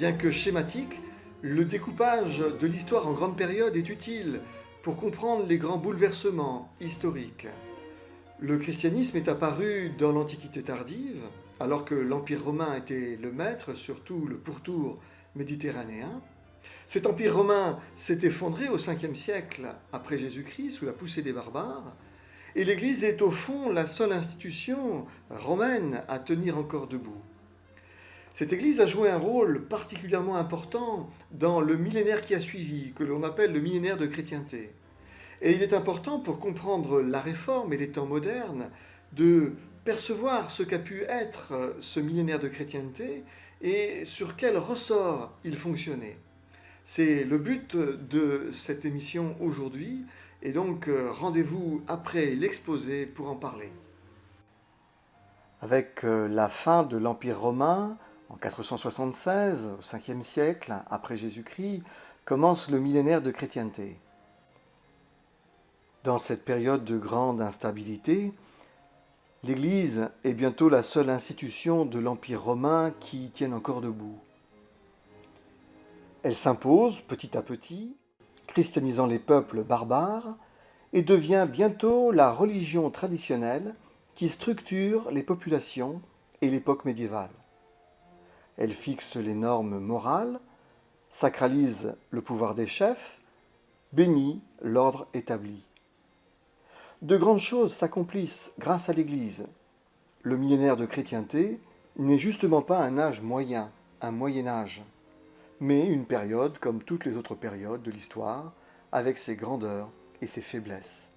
Bien que schématique, le découpage de l'histoire en grandes périodes est utile pour comprendre les grands bouleversements historiques. Le christianisme est apparu dans l'Antiquité tardive, alors que l'Empire romain était le maître, surtout le pourtour méditerranéen. Cet empire romain s'est effondré au 5e siècle après Jésus-Christ sous la poussée des barbares, et l'Église est au fond la seule institution romaine à tenir encore debout. Cette Église a joué un rôle particulièrement important dans le millénaire qui a suivi, que l'on appelle le millénaire de chrétienté. Et il est important pour comprendre la réforme et les temps modernes de percevoir ce qu'a pu être ce millénaire de chrétienté et sur quel ressort il fonctionnait. C'est le but de cette émission aujourd'hui, et donc euh, rendez-vous après l'exposé pour en parler. Avec euh, la fin de l'Empire romain, 476, au 5e siècle après Jésus-Christ, commence le millénaire de chrétienté. Dans cette période de grande instabilité, l'Église est bientôt la seule institution de l'Empire romain qui tienne encore debout. Elle s'impose petit à petit, christianisant les peuples barbares, et devient bientôt la religion traditionnelle qui structure les populations et l'époque médiévale. Elle fixe les normes morales, sacralise le pouvoir des chefs, bénit l'ordre établi. De grandes choses s'accomplissent grâce à l'Église. Le millénaire de chrétienté n'est justement pas un âge moyen, un Moyen Âge mais une période comme toutes les autres périodes de l'histoire, avec ses grandeurs et ses faiblesses.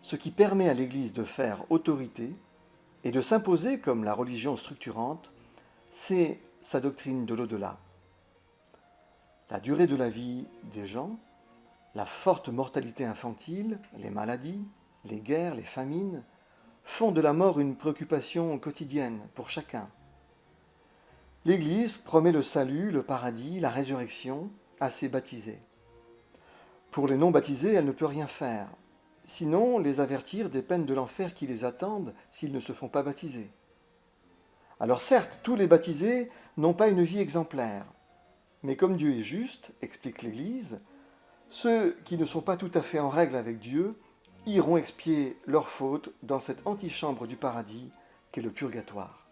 Ce qui permet à l'Église de faire autorité et de s'imposer comme la religion structurante, c'est sa doctrine de l'au-delà. La durée de la vie des gens, la forte mortalité infantile, les maladies, les guerres, les famines, font de la mort une préoccupation quotidienne pour chacun. L'Église promet le salut, le paradis, la résurrection à ses baptisés. Pour les non-baptisés, elle ne peut rien faire, sinon les avertir des peines de l'enfer qui les attendent s'ils ne se font pas baptiser. Alors certes, tous les baptisés n'ont pas une vie exemplaire, mais comme Dieu est juste, explique l'Église, ceux qui ne sont pas tout à fait en règle avec Dieu iront expier leurs fautes dans cette antichambre du paradis qu'est le purgatoire.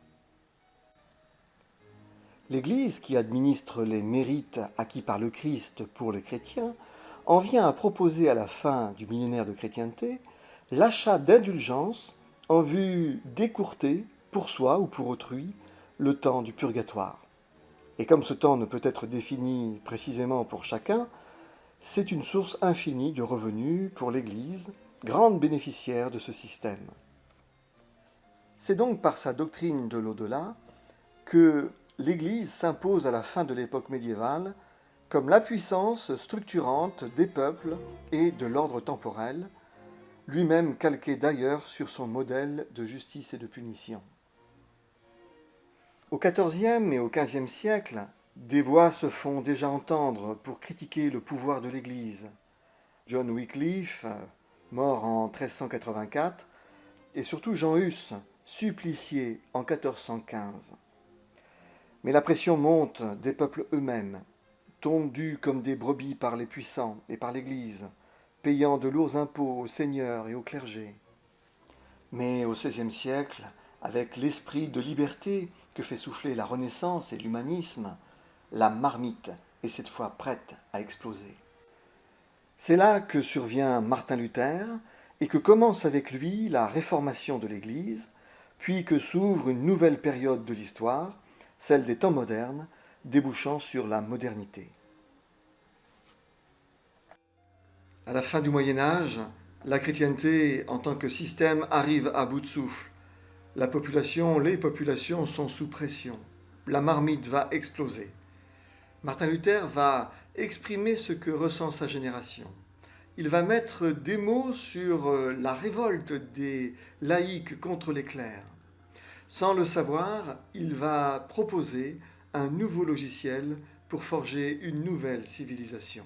L'Église, qui administre les mérites acquis par le Christ pour les chrétiens, en vient à proposer à la fin du millénaire de chrétienté l'achat d'indulgences en vue d'écourter, pour soi ou pour autrui, le temps du purgatoire. Et comme ce temps ne peut être défini précisément pour chacun, c'est une source infinie de revenus pour l'Église, grande bénéficiaire de ce système. C'est donc par sa doctrine de l'au-delà que l'Église s'impose à la fin de l'époque médiévale comme la puissance structurante des peuples et de l'ordre temporel, lui-même calqué d'ailleurs sur son modèle de justice et de punition. Au XIVe et au XVe siècle, des voix se font déjà entendre pour critiquer le pouvoir de l'Église. John Wycliffe, mort en 1384, et surtout Jean Hus, supplicié en 1415. Mais la pression monte des peuples eux-mêmes, tondus comme des brebis par les puissants et par l'Église, payant de lourds impôts aux seigneurs et aux clergés. Mais au XVIe siècle, avec l'esprit de liberté que fait souffler la Renaissance et l'humanisme, la marmite est cette fois prête à exploser. C'est là que survient Martin Luther et que commence avec lui la réformation de l'Église, puis que s'ouvre une nouvelle période de l'histoire, celle des temps modernes, débouchant sur la modernité. À la fin du Moyen Âge, la chrétienté en tant que système arrive à bout de souffle. La population, les populations sont sous pression. La marmite va exploser. Martin Luther va exprimer ce que ressent sa génération. Il va mettre des mots sur euh, la révolte des laïcs contre les clercs. Sans le savoir, il va proposer un nouveau logiciel pour forger une nouvelle civilisation.